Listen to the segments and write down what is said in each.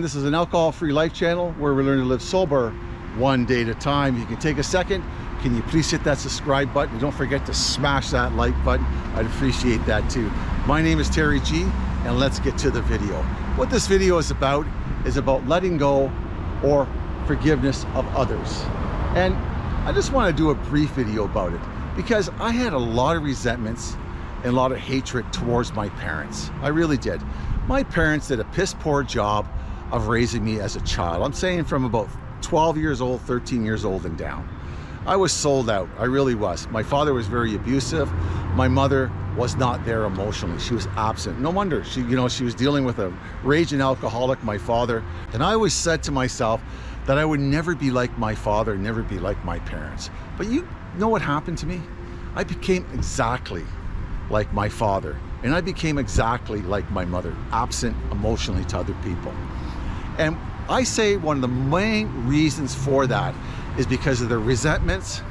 This is an alcohol-free life channel where we learn to live sober one day at a time. You can take a second. Can you please hit that subscribe button? And don't forget to smash that like button. I'd appreciate that too. My name is Terry G and let's get to the video. What this video is about is about letting go or forgiveness of others. And I just want to do a brief video about it because I had a lot of resentments and a lot of hatred towards my parents. I really did. My parents did a piss poor job of raising me as a child. I'm saying from about 12 years old, 13 years old and down. I was sold out, I really was. My father was very abusive. My mother was not there emotionally. She was absent. No wonder, she, you know, she was dealing with a raging alcoholic, my father. And I always said to myself that I would never be like my father, never be like my parents. But you know what happened to me? I became exactly like my father. And I became exactly like my mother, absent emotionally to other people. And I say one of the main reasons for that is because of the resentments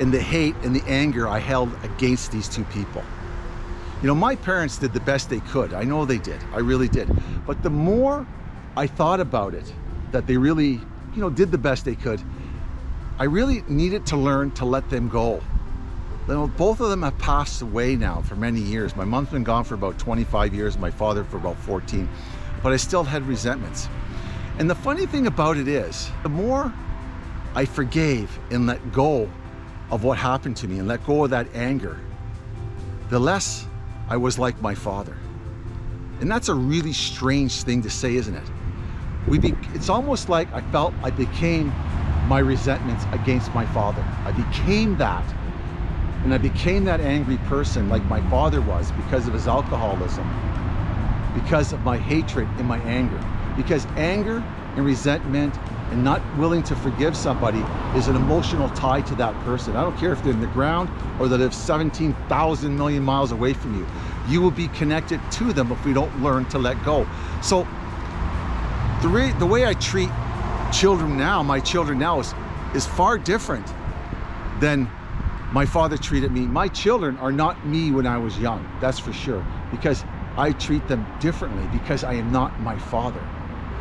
and the hate and the anger I held against these two people. You know, my parents did the best they could. I know they did. I really did. But the more I thought about it, that they really, you know, did the best they could, I really needed to learn to let them go. Both of them have passed away now for many years. My mom's been gone for about 25 years, my father for about 14, but I still had resentments. And the funny thing about it is, the more I forgave and let go of what happened to me and let go of that anger, the less I was like my father. And that's a really strange thing to say, isn't it? We be, it's almost like I felt I became my resentments against my father. I became that. And I became that angry person like my father was because of his alcoholism, because of my hatred and my anger. Because anger and resentment and not willing to forgive somebody is an emotional tie to that person. I don't care if they're in the ground or they live 17,000 million miles away from you. You will be connected to them if we don't learn to let go. So the, the way I treat children now, my children now is, is far different than my father treated me. My children are not me when I was young, that's for sure, because I treat them differently because I am not my father.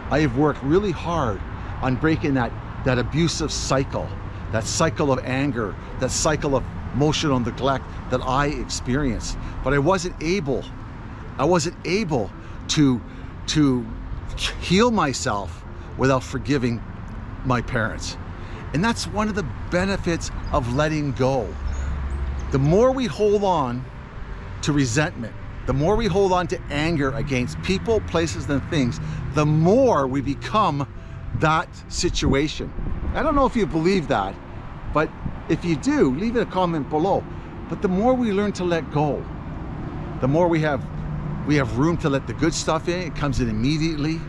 I have worked really hard on breaking that, that abusive cycle, that cycle of anger, that cycle of emotional neglect that I experienced. But I wasn't able, I wasn't able to, to heal myself without forgiving my parents. And that's one of the benefits of letting go. The more we hold on to resentment, the more we hold on to anger against people, places, and things, the more we become that situation. I don't know if you believe that, but if you do, leave it a comment below. But the more we learn to let go, the more we have we have room to let the good stuff in, it comes in immediately.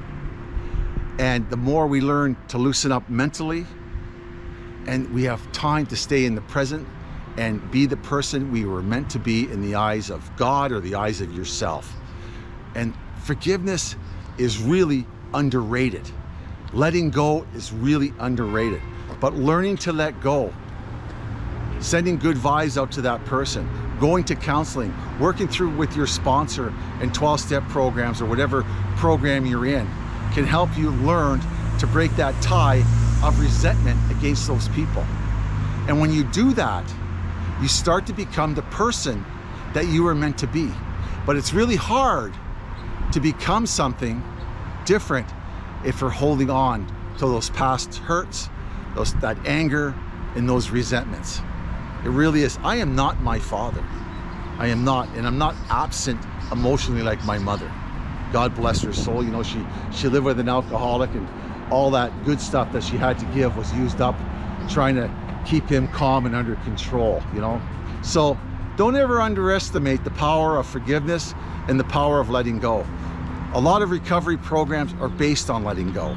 And the more we learn to loosen up mentally, and we have time to stay in the present and be the person we were meant to be in the eyes of God or the eyes of yourself. And forgiveness is really underrated. Letting go is really underrated, but learning to let go, sending good vibes out to that person, going to counseling, working through with your sponsor and 12-step programs or whatever program you're in can help you learn to break that tie of resentment against those people. And when you do that, you start to become the person that you were meant to be. But it's really hard to become something different if you're holding on to those past hurts, those, that anger, and those resentments. It really is. I am not my father. I am not, and I'm not absent emotionally like my mother. God bless her soul. You know, she, she lived with an alcoholic and all that good stuff that she had to give was used up trying to keep him calm and under control, you know? So don't ever underestimate the power of forgiveness and the power of letting go. A lot of recovery programs are based on letting go.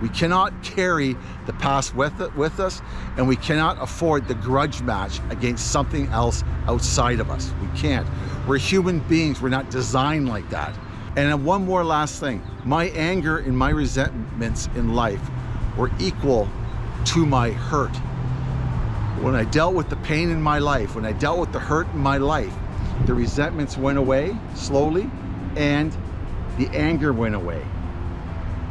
We cannot carry the past with, it, with us and we cannot afford the grudge match against something else outside of us. We can't. We're human beings. We're not designed like that. And one more last thing. My anger and my resentments in life were equal to my hurt. When I dealt with the pain in my life, when I dealt with the hurt in my life, the resentments went away slowly and the anger went away.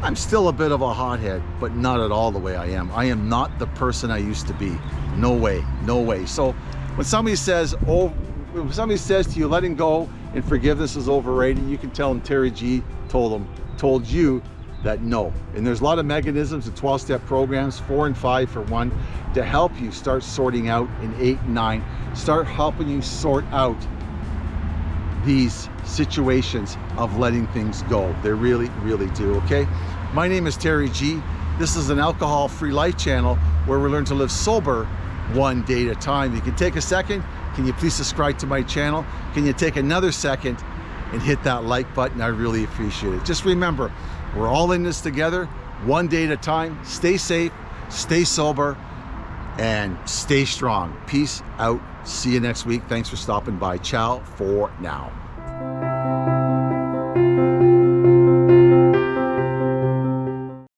I'm still a bit of a hothead, but not at all the way I am. I am not the person I used to be. No way, no way. So when somebody says, oh, when somebody says to you, letting go and forgiveness is overrated, you can tell them Terry G told them, told you that no. And there's a lot of mechanisms and 12-step programs, four and five for one, to help you start sorting out in eight and nine, start helping you sort out these situations of letting things go. They really, really do, okay? My name is Terry G. This is an alcohol-free life channel where we learn to live sober one day at a time. You can take a second. Can you please subscribe to my channel? Can you take another second and hit that like button? I really appreciate it. Just remember, we're all in this together, one day at a time. Stay safe, stay sober, and stay strong. Peace out. See you next week. Thanks for stopping by. Ciao for now.